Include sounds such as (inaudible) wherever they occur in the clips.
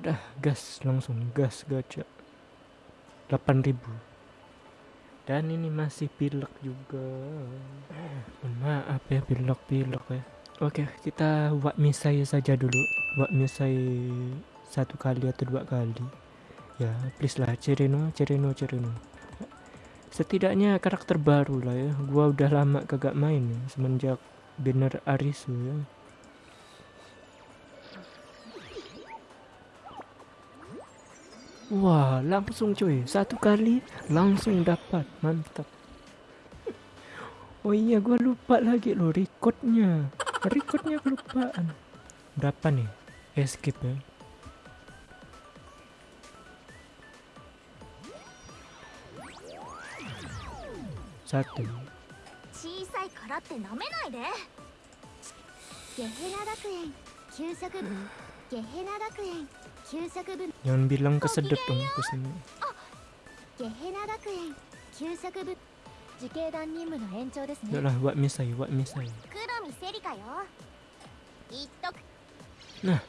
Udah gas langsung gas gacha. 8000 dan ini masih pilek juga. Mohon maaf ya pilek-pilek ya. Oke kita buat misai saja dulu. Buat misai satu kali atau dua kali. Ya please lah Cerino Cerino Cerino setidaknya karakter baru lah ya. Gua udah lama kagak main ya semenjak banner Arisu ya Wah, langsung cuy. Satu kali langsung dapat. Mantap. Oh iya, gua lupa lagi loh recordnya. Recordnya kelupaan. Berapa nih? Escape ya. Satu. 小さいからって舐めないでゲヘナ学園給食部ゲヘナ学園給食部 Jangan bilang kesedep dong ke sini. Yalah, buat misai, buat misai. Nah,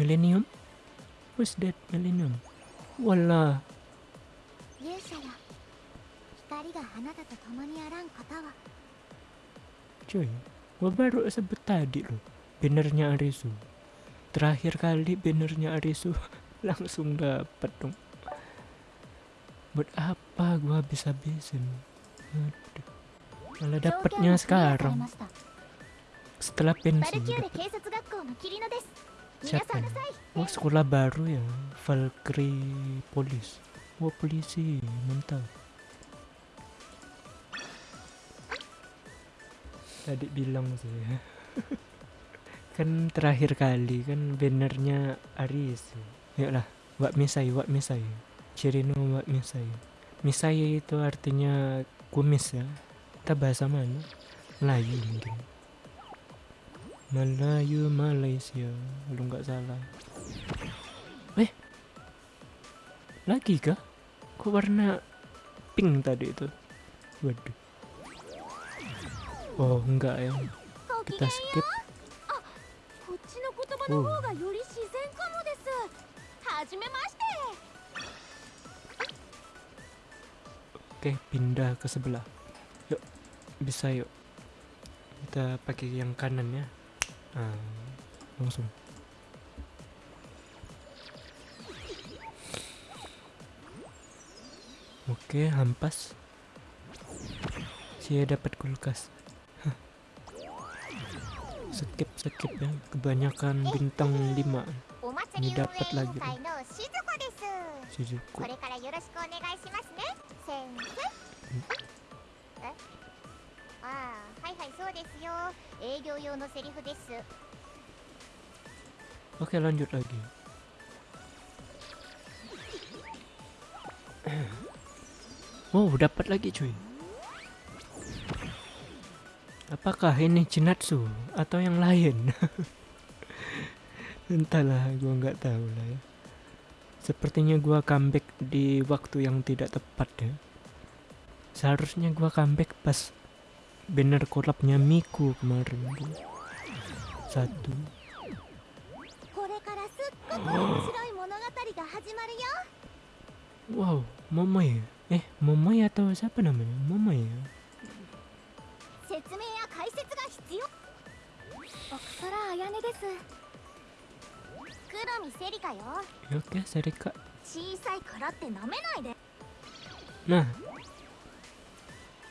Millennium? Who's that Millennium? Walah. Cuy, gua baru sebut tadi loh. Benernya Arisu terakhir kali benernya Arisu (laughs) langsung dapet dong. Buat apa gua bisa bisin Aduh. malah dapetnya sekarang. setelah pensiun siapa? Oh sekolah baru ya? Valkyrie Polis. Oh polisi mantap tadi bilang sih. (laughs) kan terakhir kali kan bannernya Aris yuklah Wak Misai Wak Misai. Cirino Wak Misai. Misai itu artinya kumis ya. Kita bahasa mana? Melayu mungkin. Melayu Malaysia. Lu nggak salah. Eh lagi kah? Kok warna pink tadi itu? Waduh. Oh enggak ya. Kita skip. の言葉の方がより自然かもですはじめまして oke pindah ke sebelah yuk bisa yuk kita pakai yang kanan ya ah, langsung oke hampas saya dapat kulkas Hah. skip sakit ya. Kebanyakan bintang 5 dapat lagi. Shizuko Oke okay, lanjut lagi. Wow dapat lagi cuy. Apakah ini Jinatsu atau yang lain? (laughs) Entahlah, gua nggak tahu lah ya. Sepertinya gua comeback di waktu yang tidak tepat ya. Seharusnya gua comeback pas banner korlapnya Miku kemarin. Satu. (gasps) Wow, Momoy. Eh, Momoy atau siapa namanya? Momoy ya? 説明や解説が必要。です。黒見セリカよ。よけセリカ小さいからってなめないで。なあ。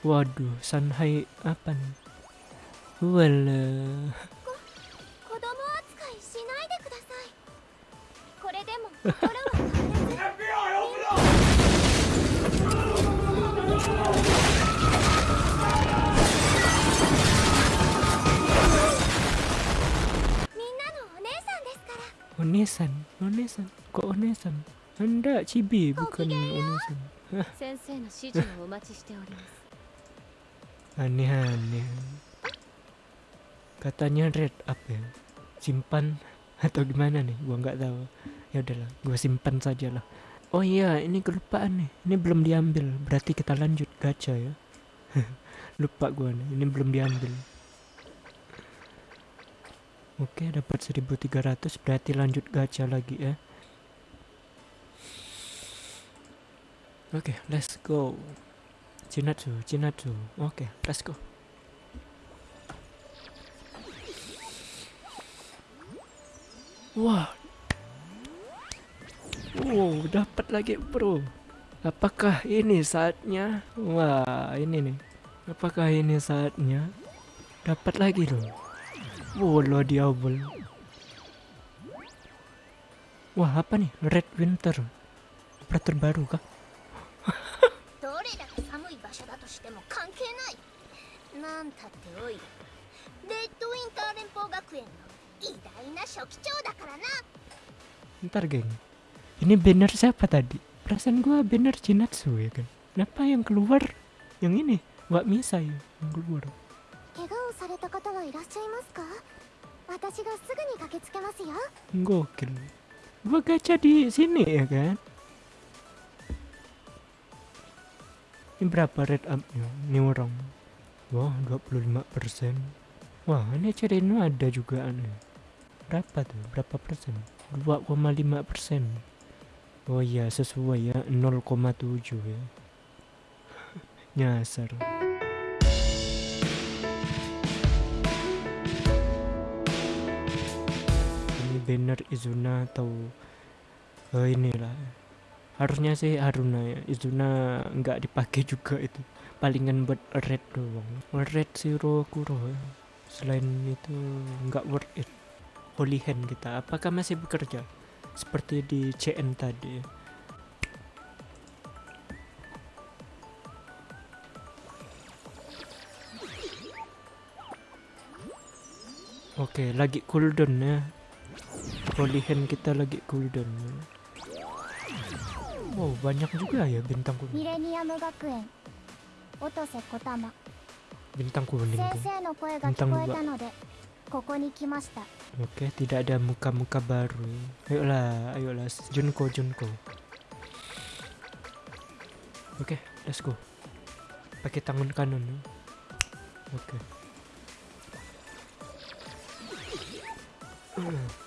Waduh, Sanhai apa さい。これでも (laughs) 心は変わらず FBI オープン Onesan, onesan, kok onesan? Anda cibi oh, bukan onesan. (laughs) Aneh-aneh. Katanya red up ya. Simpan (laughs) atau gimana nih? Gua nggak tahu. Ya udahlah, gua simpan saja lah. Oh iya, ini kelupaan nih. Ini belum diambil. Berarti kita lanjut gacha ya. (laughs) Lupa gua nih, ini belum diambil. Oke, dapat 1300 berarti lanjut gacha lagi ya. Oke, let's go. Chinatsu, Chinatsu. Oke, let's go. Wah. Wow, dapat lagi, Bro. Apakah ini saatnya? Wah, ini nih. Apakah ini saatnya? Dapat lagi loh. Walah diabol. Wah apa nih? Red Winter. Operator baru kah? (laughs) Ntar geng. Ini banner siapa tadi? Perasaan gue banner Jinatsu ya kan. Kenapa yang keluar? Yang ini? Wak Misa ya yang keluar 怪我をされた方はいらっしゃいますか私がすぐに駆けつけますよ Gokil. Gua gacha di sini ya kan. Ini berapa red up-nya? Ini orang. Wah, 25%. Wah, ini Cerino ada juga aneh. Berapa tuh? Berapa persen? 2,5 persen. Oh iya, sesuai ya. 0,7 ya. Nyasar. (laughs) Banner Izuna atau eh, inilah harusnya sih Haruna ya. Izuna nggak dipakai juga itu. Palingan buat red doang. Red zero kuro ya. selain itu nggak worth it. Holy hand kita. Apakah masih bekerja? Seperti di CN tadi ya? Oke, lagi cooldown ya holy hand kita lagi cooldown wow banyak juga ya bintang kuning bintang kuning bintang dua Oke, okay, tidak ada muka-muka baru. Ayolah, ayolah, Junko, Junko. Oke, okay, let's go. Pakai tangan kanan. Oke. Okay. (tsk) Hmm.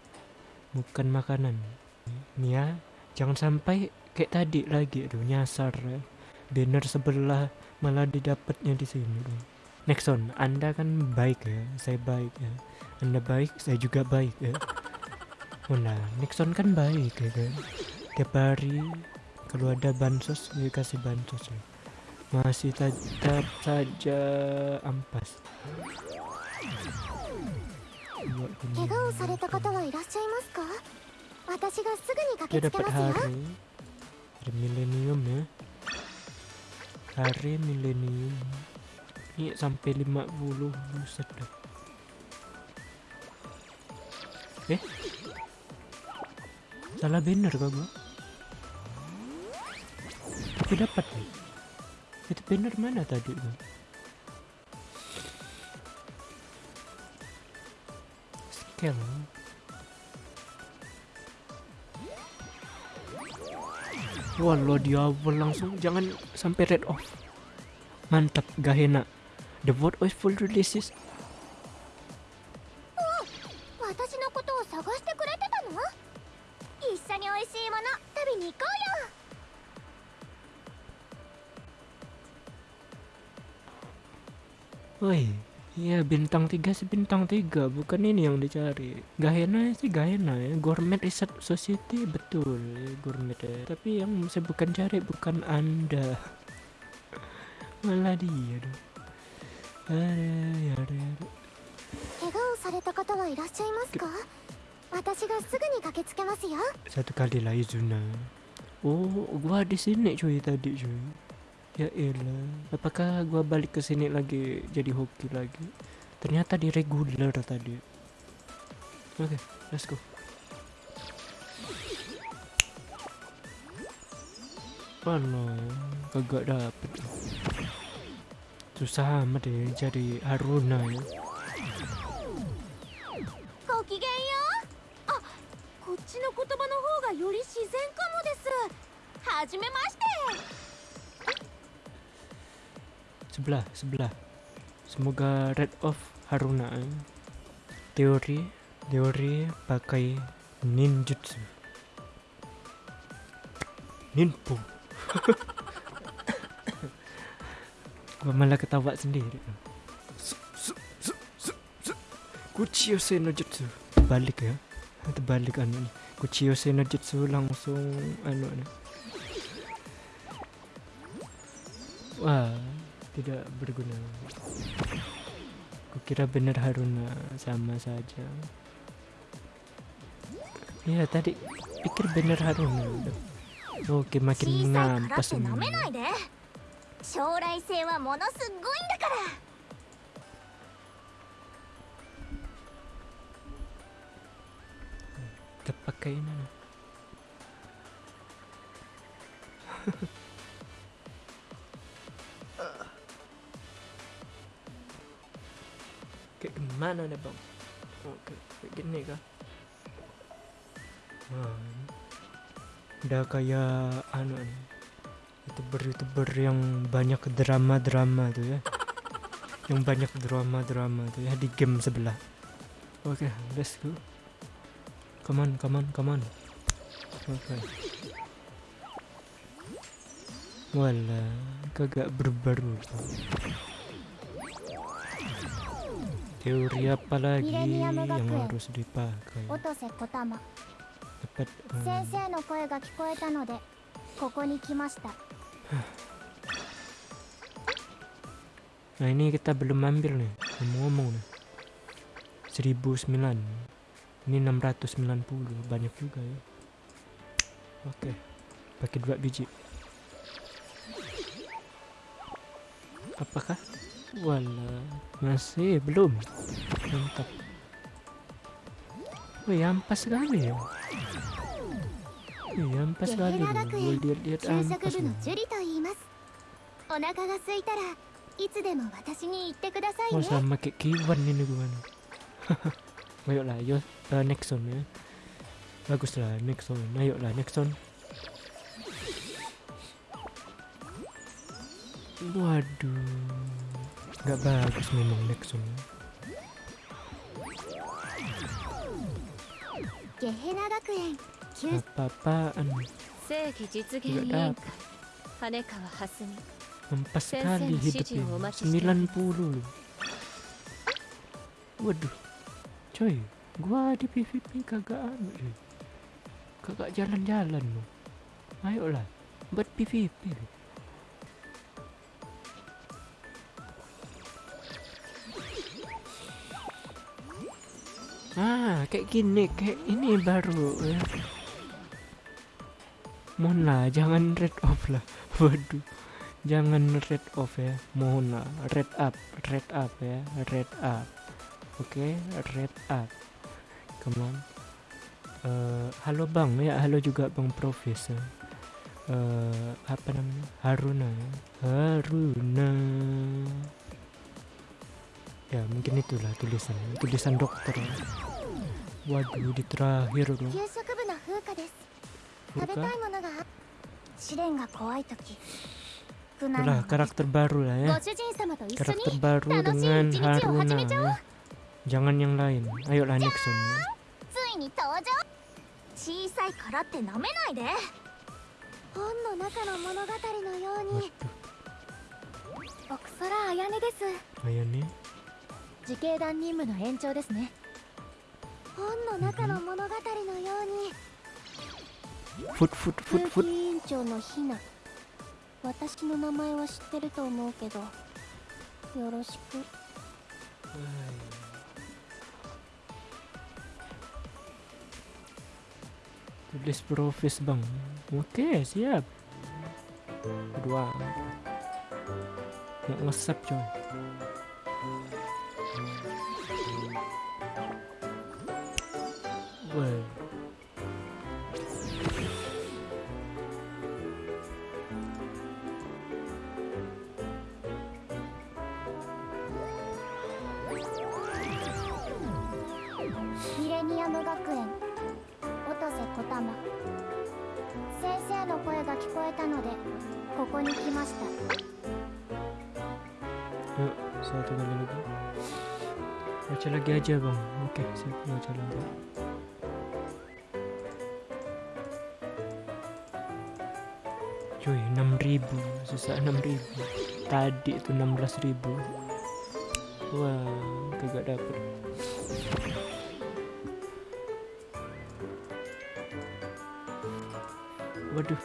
Bukan makanan. Ya, jangan sampai kayak tadi lagi aduh nyasar ya. Banner sebelah malah didapatnya di sini tuh. Nexon, Anda kan baik ya, saya baik ya. Anda baik, saya juga baik ya. Oh nah, Nexon kan baik ya kan. Tiap hari kalau ada bansos dia kasih bansos ya. Masih tetap saja ampas. Buat 怪我をされた方はいらっしゃいますか私がすぐに Dia 駆けつけ dapat ますよ hari Hari milenium ya Hari milenium Ini sampai 50 Buset dah Eh Salah banner kah gua Tapi dapat nih Itu banner mana tadi sakit loh. Walau dia langsung jangan sampai red off. Mantap, gak enak. The word of full releases. Oh, Woi, iya bintang 3 sih bintang 3 bukan ini yang dicari. Gahena sih Gahena ya. Gourmet Research Society betul ya, gourmet ya. Tapi yang saya bukan cari bukan Anda. (laughs) Malah dia dong. Ada, ada, ada. 怪我をされた方はいらっしゃいますか私がすぐに駆けつけますよ Satu kali lah Izuna. Oh, gua di sini cuy tadi cuy. Ya elah. Apakah gua balik ke sini lagi jadi hoki lagi? Ternyata di regular tadi. Oke, let's go. No, kagak dapet. Susah amat deh jadi Haruna ya. Sebelah, sebelah. Semoga red off Haruna. ya. Teori, teori pakai ninjutsu. Ninpo. (laughs) Gua malah ketawa sendiri. Kuchiyose no jutsu. Balik ya. Terbalik anu nih. Kuchiyose no jutsu langsung anu nih. Wah, tidak berguna. Kukira bener Haruna sama saja. Ya tadi pikir bener Haruna. Oke makin ngampas kita pakai ini. Gimana nih bang? Oke, kayak gini kah? Nah, udah kayak anu youtuber-youtuber yang banyak drama-drama tuh ya. Yang banyak drama-drama tuh ya di game sebelah. Oke let's go. Come on come on come on. Oke. Wala, kagak berbaru. Teori apa lagi yang harus dipakai? Dapat. Um... Nah ini kita belum ambil nih, ngomong-ngomong nih. 1009. Ini 690, banyak juga ya. Oke. Okay. Pakai dua biji. Apakah wala masih belum. Mantap. Wih, ampas kali ya. Wih, ampas kali. Wih, lihat-lihat ampas. Mau sama kayak Kiwan ini gue. Ayolah, ayo. Uh, next zone ya. Baguslah, next zone. Ayolah, next zone. Waduh. Gak bagus minum Nexum. Apa-apaan? Empat 90. Waduh. Coy, gua di PVP kagak anu. Kagak jalan-jalan. Ayolah, buat PVP. Ah, kayak gini, kayak ini baru ya. Mohon lah, jangan red off lah. (laughs) Waduh. Jangan red off ya. Mohon lah, red up, red up ya, red up. Oke, red up. Come on. Eh, halo Bang, ya halo juga Bang Profesor. Eh, apa namanya? Haruna ya. Haruna ya mungkin itulah tulisan tulisan dokter. Waduh di terakhir dong Udah karakter baru lah ya Karakter baru dengan Haruna ya. Jangan yang lain. Ayolah Nixon. Ya. Ayane? 時系団任務の延長ですね。本の中の物語のように。私の名前は知ってると思うけどよろしく。レスプロフェス对。ミレニアム学園先生の声が聞こえたのでここに来ましたよっさあ手紙のか Baca lagi aja bang. 6000 Susah 6000 Tadi tuh 16000 Wah, kagak dapet Waduh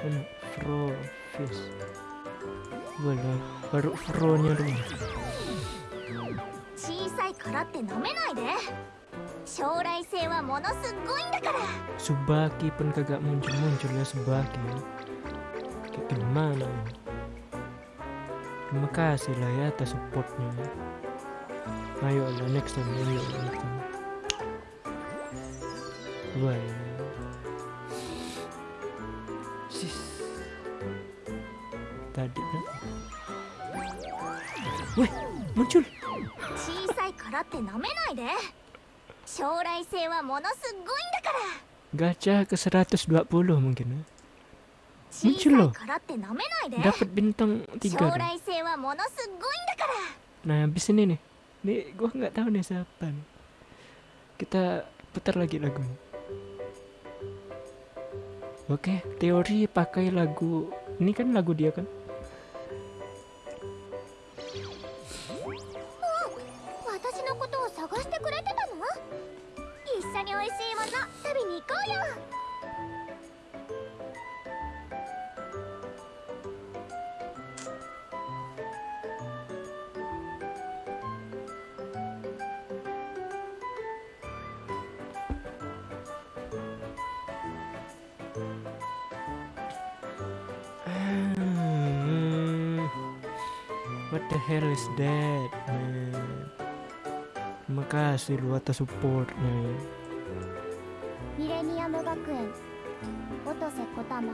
Mana? Fro Fish Walah, baru Fro-nya dulu 小さいからって舐めないで将来性はものすごいんだから Subaki pun kagak muncul-muncul ya Subaki Kayak gimana Terima kasih lah ya atas supportnya Ayo lah next time Ayo lah next time Wah ya. Sis Tadi kan Wih muncul 小さいからって舐めないで将来性はものすごいんだから Gacha ke 120 mungkin ya 小さ muncul loh dapat bintang tiga nah habis ini nih ini gue nggak tahu nih siapa nih. kita putar lagi lagu. Oke, teori pakai lagu. Ini kan lagu dia kan? Oh, the hell is that man Terima kasih lu atas supportnya ya ミレニアム学園音瀬小玉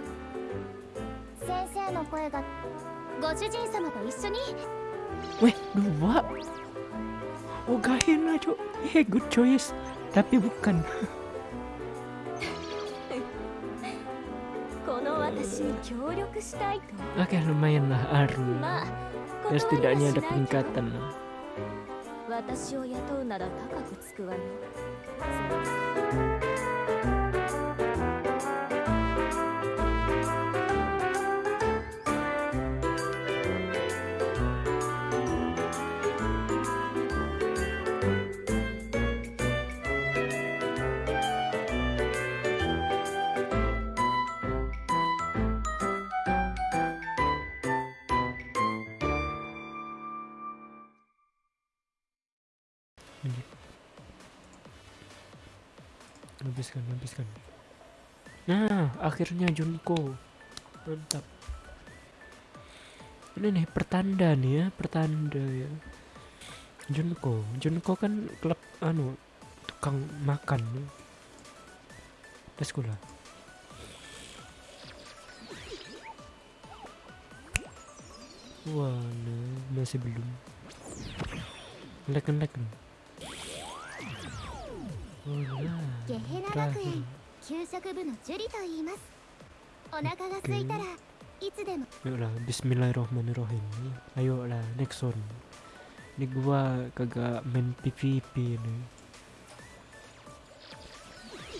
先生の声がご主人様と一緒に Weh dua Oh Gahena cok Eh good choice Tapi bukan (laughs) この私に協力したいと Oke lumayan lah Aru まあ ya setidaknya ada peningkatan. Habiskan habiskan Nah akhirnya Junko. Mantap. Ini nih pertanda nih ya Pertanda ya. Junko Junko kan klub anu Tukang makan. Let's go lah. Wah nah, masih belum. Nih Oh lah ゲヘナ学園給食部のジュリと言いますお腹が空いたらいつでも Yuk lah, Bismillahirrahmanirrahim. Ayo lah, next one. Ini gua kagak main PVP nih.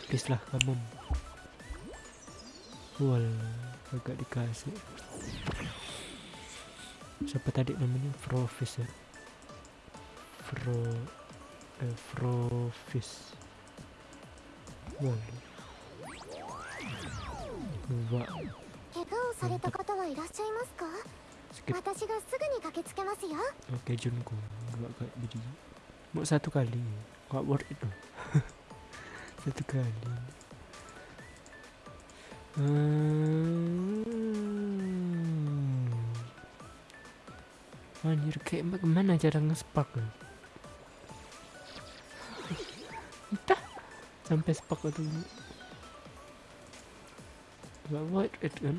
Please lah, come on. Wal, kagak dikasih. Siapa tadi namanya? Frofis ya? Fro... Eh, Frofis. Wal. Dua. 怪我をされた方はいらっしゃいますか Skip 私がすぐに駆けつけますよ Oke Junko Gak kayak biji Mau satu kali Gak worth it loh (laughs) Satu kali Hmm. Anjir kayak bagaimana cara nge-spark sampai sepak dulu. Nggak buat itu kan?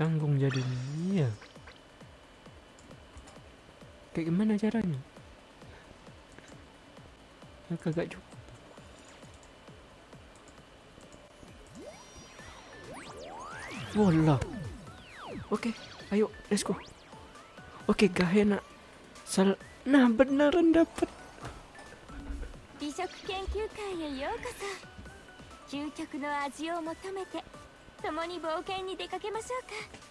tanggung jadinya iya kayak gimana caranya? Kagak cukup Wallah Oke ayo let's go Oke Gahena Sal Nah beneran dapet 美食研究会へようこそ究極の味を求めて共に冒険に出かけましょうか